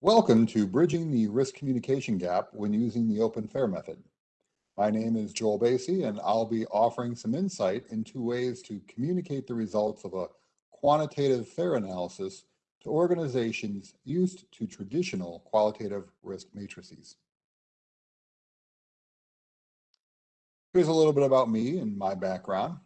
Welcome to Bridging the Risk Communication Gap when using the Open FAIR method. My name is Joel Basie, and I'll be offering some insight into ways to communicate the results of a quantitative FAIR analysis to organizations used to traditional qualitative risk matrices. Here's a little bit about me and my background.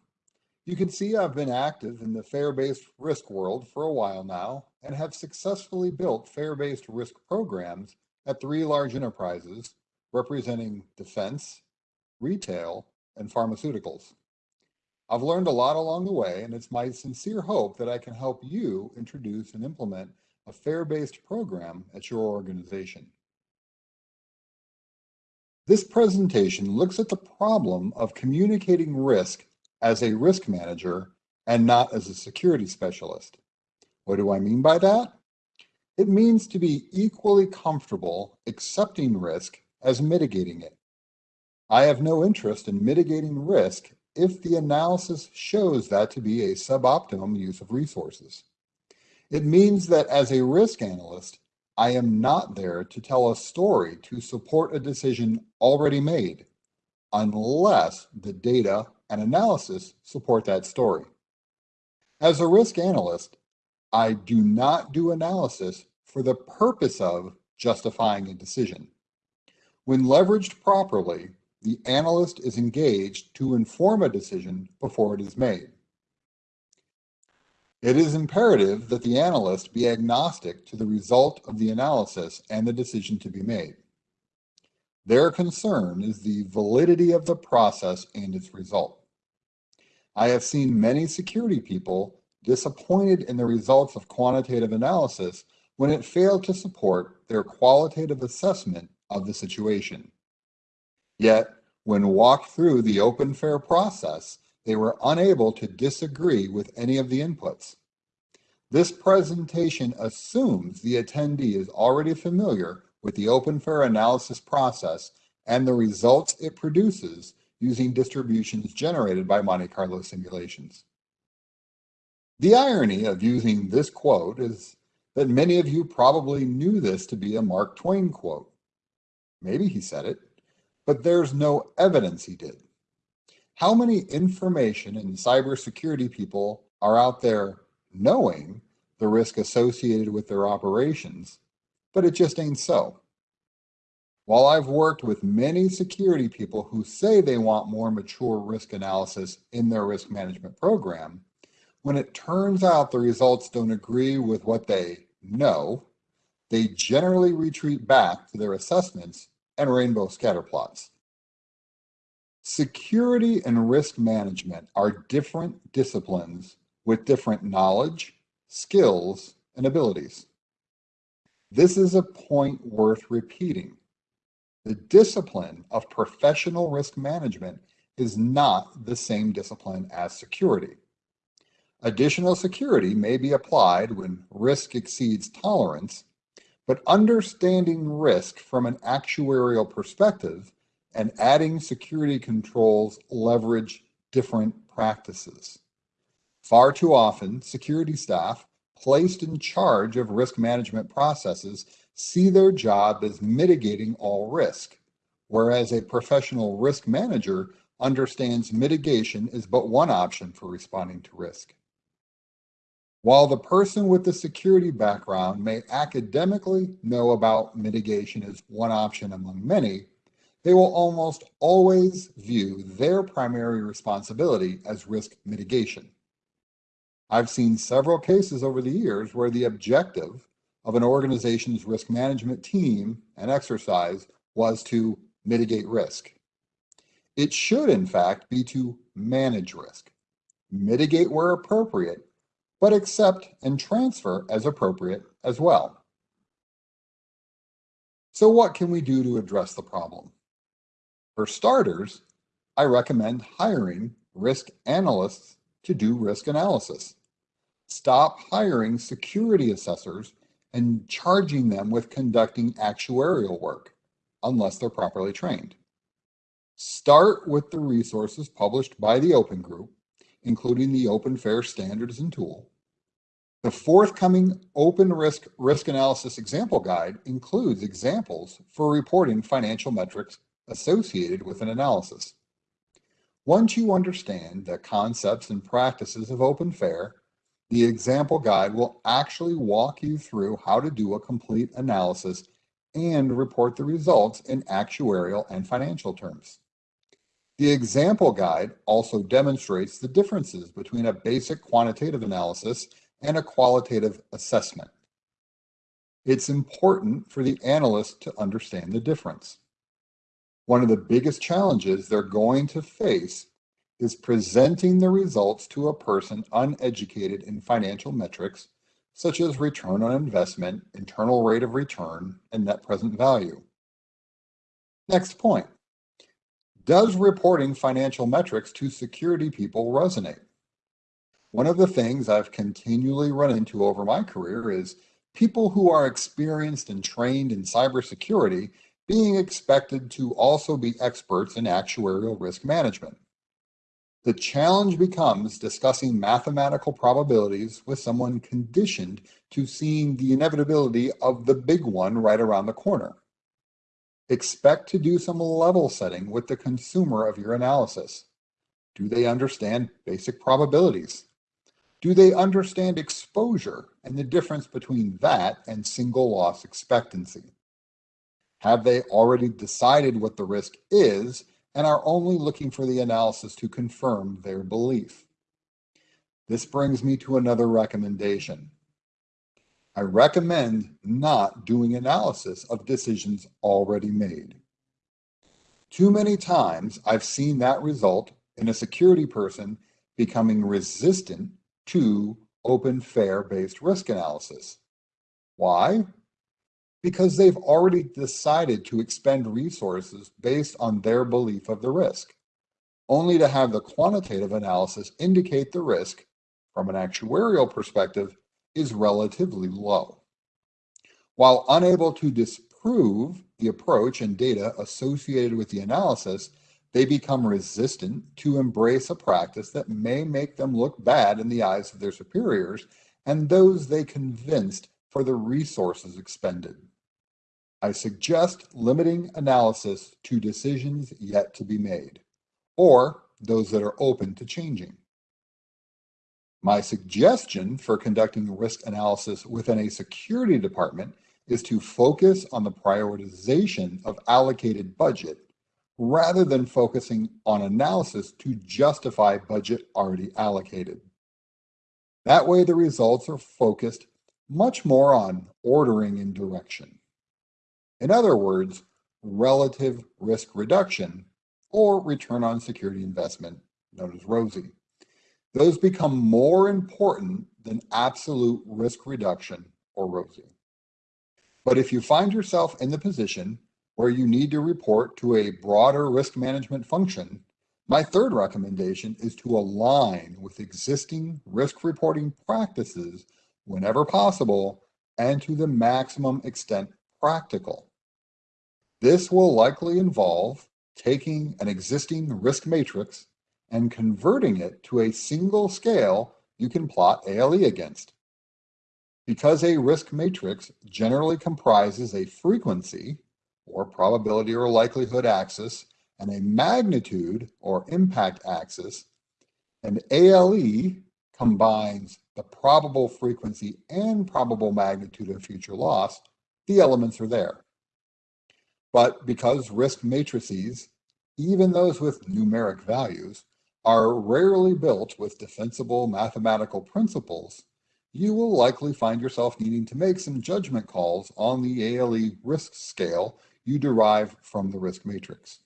You can see I've been active in the FAIR-based risk world for a while now and have successfully built FAIR-based risk programs at three large enterprises representing defense, retail, and pharmaceuticals. I've learned a lot along the way, and it's my sincere hope that I can help you introduce and implement a FAIR-based program at your organization. This presentation looks at the problem of communicating risk as a risk manager and not as a security specialist. What do I mean by that? It means to be equally comfortable accepting risk as mitigating it. I have no interest in mitigating risk if the analysis shows that to be a suboptimum use of resources. It means that as a risk analyst, I am not there to tell a story to support a decision already made, unless the data and analysis support that story. As a risk analyst, I do not do analysis for the purpose of justifying a decision. When leveraged properly, the analyst is engaged to inform a decision before it is made. It is imperative that the analyst be agnostic to the result of the analysis and the decision to be made. Their concern is the validity of the process and its result. I have seen many security people disappointed in the results of quantitative analysis when it failed to support their qualitative assessment of the situation. Yet, when walked through the open fair process, they were unable to disagree with any of the inputs. This presentation assumes the attendee is already familiar with the open fair analysis process and the results it produces using distributions generated by Monte Carlo simulations. The irony of using this quote is that many of you probably knew this to be a Mark Twain quote. Maybe he said it, but there's no evidence he did. How many information and cybersecurity people are out there knowing the risk associated with their operations, but it just ain't so? While I've worked with many security people who say they want more mature risk analysis in their risk management program, when it turns out the results don't agree with what they know, they generally retreat back to their assessments and rainbow scatter plots. Security and risk management are different disciplines with different knowledge, skills, and abilities. This is a point worth repeating. The discipline of professional risk management is not the same discipline as security. Additional security may be applied when risk exceeds tolerance, but understanding risk from an actuarial perspective and adding security controls leverage different practices. Far too often, security staff placed in charge of risk management processes see their job as mitigating all risk, whereas a professional risk manager understands mitigation is but one option for responding to risk. While the person with the security background may academically know about mitigation as one option among many, they will almost always view their primary responsibility as risk mitigation. I've seen several cases over the years where the objective of an organization's risk management team and exercise was to mitigate risk. It should, in fact, be to manage risk, mitigate where appropriate, but accept and transfer as appropriate as well. So what can we do to address the problem? For starters, I recommend hiring risk analysts to do risk analysis. Stop hiring security assessors and charging them with conducting actuarial work unless they're properly trained. Start with the resources published by the Open Group, including the Open Fair standards and tool. The forthcoming Open Risk Risk Analysis Example Guide includes examples for reporting financial metrics associated with an analysis. Once you understand the concepts and practices of OpenFair, the example guide will actually walk you through how to do a complete analysis and report the results in actuarial and financial terms. The example guide also demonstrates the differences between a basic quantitative analysis and a qualitative assessment. It's important for the analyst to understand the difference. One of the biggest challenges they're going to face is presenting the results to a person uneducated in financial metrics, such as return on investment, internal rate of return, and net present value. Next point. Does reporting financial metrics to security people resonate? One of the things I've continually run into over my career is people who are experienced and trained in cybersecurity being expected to also be experts in actuarial risk management. The challenge becomes discussing mathematical probabilities with someone conditioned to seeing the inevitability of the big one right around the corner. Expect to do some level setting with the consumer of your analysis. Do they understand basic probabilities? Do they understand exposure and the difference between that and single loss expectancy? Have they already decided what the risk is and are only looking for the analysis to confirm their belief? This brings me to another recommendation. I recommend not doing analysis of decisions already made. Too many times I've seen that result in a security person becoming resistant to open fair based risk analysis. Why? Because they've already decided to expend resources based on their belief of the risk, only to have the quantitative analysis indicate the risk from an actuarial perspective is relatively low. While unable to disprove the approach and data associated with the analysis, they become resistant to embrace a practice that may make them look bad in the eyes of their superiors and those they convinced for the resources expended. I suggest limiting analysis to decisions yet to be made, or those that are open to changing. My suggestion for conducting risk analysis within a security department is to focus on the prioritization of allocated budget rather than focusing on analysis to justify budget already allocated. That way, the results are focused much more on ordering and direction. In other words, relative risk reduction or return on security investment, known as ROSI. Those become more important than absolute risk reduction or ROSI. But if you find yourself in the position where you need to report to a broader risk management function, my third recommendation is to align with existing risk reporting practices whenever possible and to the maximum extent practical. This will likely involve taking an existing risk matrix and converting it to a single scale you can plot ALE against. Because a risk matrix generally comprises a frequency or probability or likelihood axis, and a magnitude or impact axis, and ALE combines the probable frequency and probable magnitude of future loss, the elements are there. But because risk matrices, even those with numeric values, are rarely built with defensible mathematical principles, you will likely find yourself needing to make some judgment calls on the ALE risk scale you derive from the risk matrix.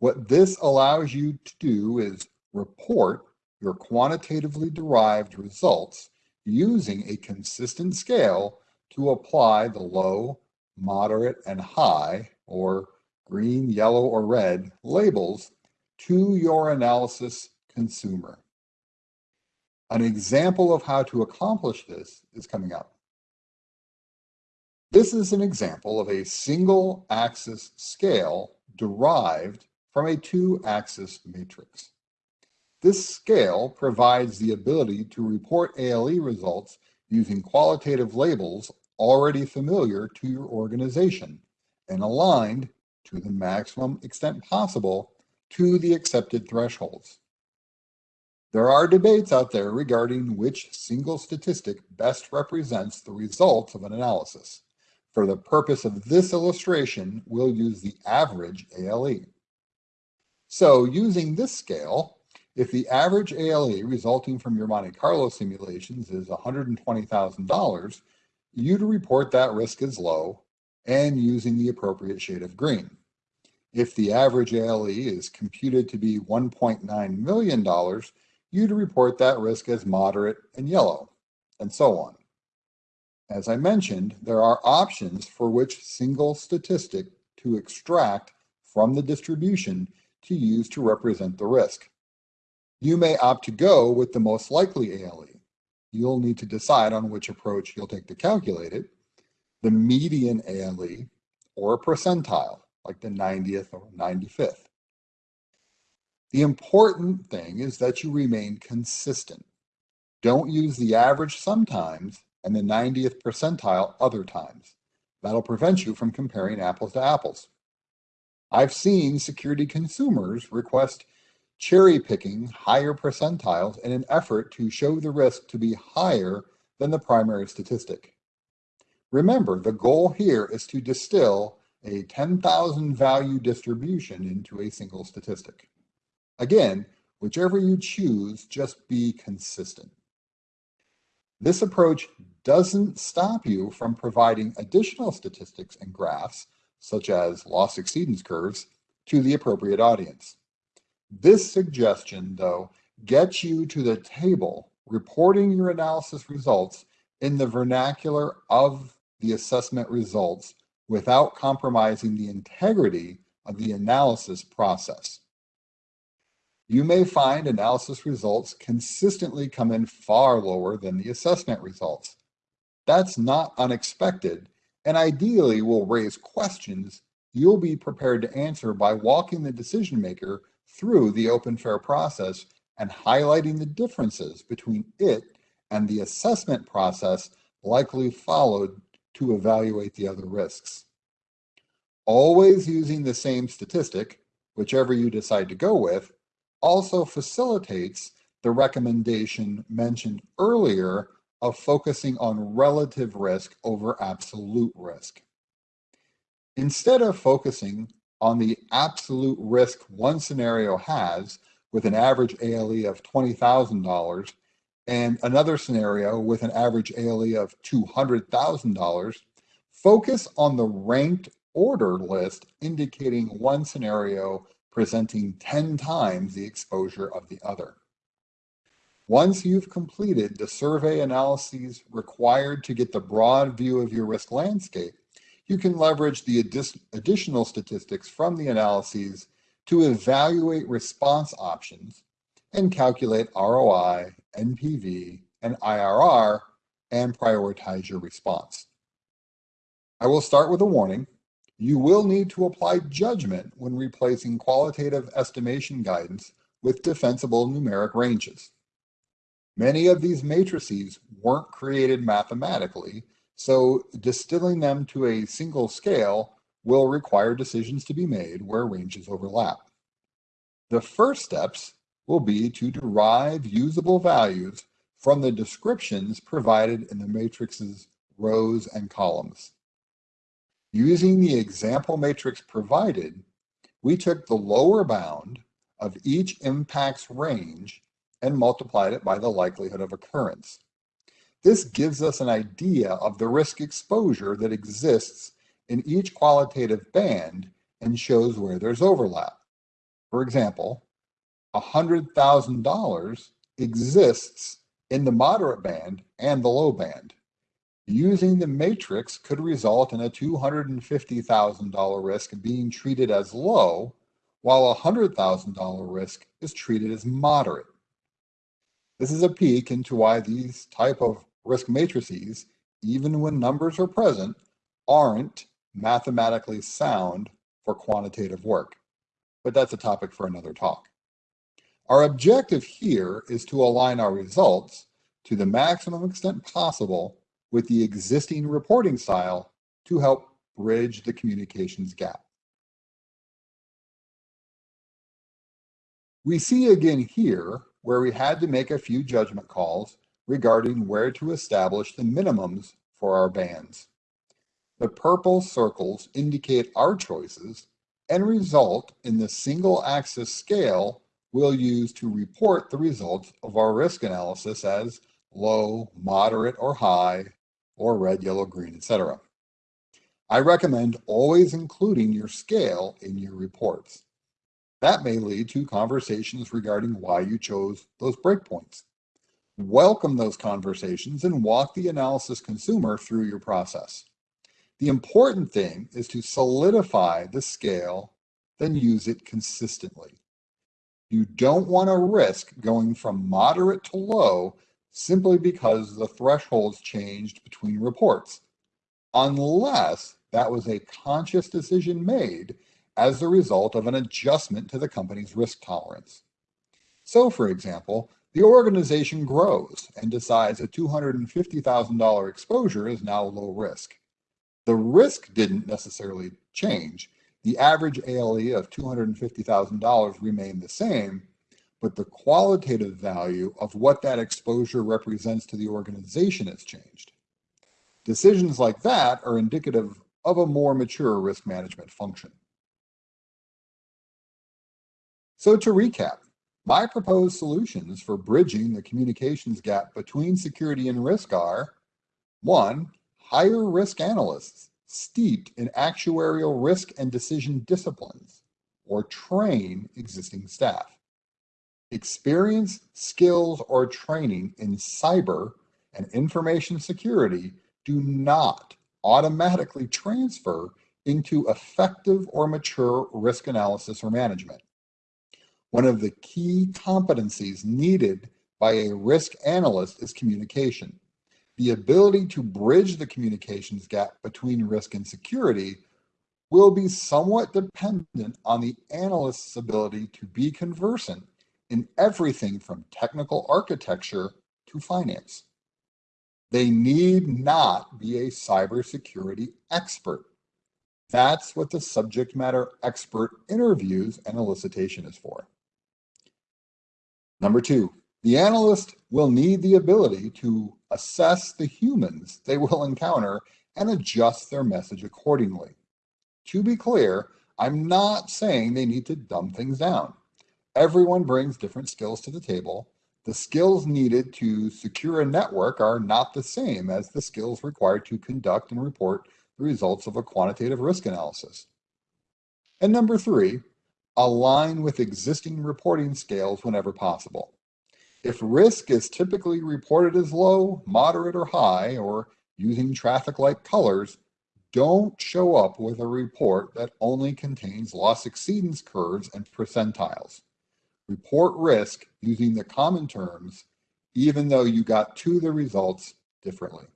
What this allows you to do is report your quantitatively derived results using a consistent scale to apply the low, moderate, and high, or green, yellow, or red labels to your analysis consumer. An example of how to accomplish this is coming up. This is an example of a single axis scale derived from a two axis matrix. This scale provides the ability to report ALE results using qualitative labels already familiar to your organization and aligned to the maximum extent possible to the accepted thresholds. There are debates out there regarding which single statistic best represents the results of an analysis. For the purpose of this illustration, we'll use the average ALE. So using this scale, if the average ALE resulting from your Monte Carlo simulations is $120,000, you'd report that risk as low and using the appropriate shade of green. If the average ALE is computed to be $1.9 million, you'd report that risk as moderate and yellow, and so on. As I mentioned, there are options for which single statistic to extract from the distribution to use to represent the risk. You may opt to go with the most likely ALE. You'll need to decide on which approach you'll take to calculate it, the median ALE or a percentile, like the 90th or 95th. The important thing is that you remain consistent. Don't use the average sometimes and the 90th percentile other times. That'll prevent you from comparing apples to apples. I've seen security consumers request cherry picking higher percentiles in an effort to show the risk to be higher than the primary statistic. Remember, the goal here is to distill a 10,000 value distribution into a single statistic. Again, whichever you choose, just be consistent. This approach doesn't stop you from providing additional statistics and graphs, such as loss exceedance curves, to the appropriate audience. This suggestion, though, gets you to the table reporting your analysis results in the vernacular of the assessment results without compromising the integrity of the analysis process. You may find analysis results consistently come in far lower than the assessment results. That's not unexpected and ideally will raise questions you'll be prepared to answer by walking the decision maker through the open fair process and highlighting the differences between it and the assessment process likely followed to evaluate the other risks. Always using the same statistic, whichever you decide to go with, also facilitates the recommendation mentioned earlier of focusing on relative risk over absolute risk. Instead of focusing on the absolute risk one scenario has with an average ALE of $20,000 and another scenario with an average ALE of $200,000, focus on the ranked order list indicating one scenario presenting 10 times the exposure of the other. Once you've completed the survey analyses required to get the broad view of your risk landscape, you can leverage the additional statistics from the analyses to evaluate response options and calculate ROI, NPV, and IRR and prioritize your response. I will start with a warning. You will need to apply judgment when replacing qualitative estimation guidance with defensible numeric ranges. Many of these matrices weren't created mathematically, so distilling them to a single scale will require decisions to be made where ranges overlap. The first steps will be to derive usable values from the descriptions provided in the matrix's rows and columns. Using the example matrix provided, we took the lower bound of each impact's range and multiplied it by the likelihood of occurrence. This gives us an idea of the risk exposure that exists in each qualitative band and shows where there's overlap. For example, $100,000 exists in the moderate band and the low band. Using the matrix could result in a $250,000 risk being treated as low, while a $100,000 risk is treated as moderate. This is a peek into why these type of risk matrices, even when numbers are present, aren't mathematically sound for quantitative work. But that's a topic for another talk. Our objective here is to align our results to the maximum extent possible with the existing reporting style to help bridge the communications gap. We see again here where we had to make a few judgment calls regarding where to establish the minimums for our bands. The purple circles indicate our choices and result in the single axis scale we'll use to report the results of our risk analysis as low, moderate, or high, or red, yellow, green, etc. I recommend always including your scale in your reports. That may lead to conversations regarding why you chose those breakpoints. Welcome those conversations and walk the analysis consumer through your process. The important thing is to solidify the scale, then use it consistently. You don't want to risk going from moderate to low simply because the thresholds changed between reports, unless that was a conscious decision made as a result of an adjustment to the company's risk tolerance. So, for example, the organization grows and decides a $250,000 exposure is now low risk. The risk didn't necessarily change, the average ALE of $250,000 remained the same, but the qualitative value of what that exposure represents to the organization has changed. Decisions like that are indicative of a more mature risk management function. So to recap, my proposed solutions for bridging the communications gap between security and risk are, one, hire risk analysts steeped in actuarial risk and decision disciplines, or train existing staff. Experience, skills, or training in cyber and information security do not automatically transfer into effective or mature risk analysis or management. One of the key competencies needed by a risk analyst is communication the ability to bridge the communications gap between risk and security will be somewhat dependent on the analyst's ability to be conversant in everything from technical architecture to finance. They need not be a cybersecurity expert. That's what the subject matter expert interviews and elicitation is for. Number two, the analyst will need the ability to assess the humans they will encounter and adjust their message accordingly. To be clear, I'm not saying they need to dumb things down. Everyone brings different skills to the table. The skills needed to secure a network are not the same as the skills required to conduct and report the results of a quantitative risk analysis. And number three, align with existing reporting scales whenever possible. If risk is typically reported as low, moderate, or high, or using traffic light colors, don't show up with a report that only contains loss exceedance curves and percentiles. Report risk using the common terms, even though you got to the results differently.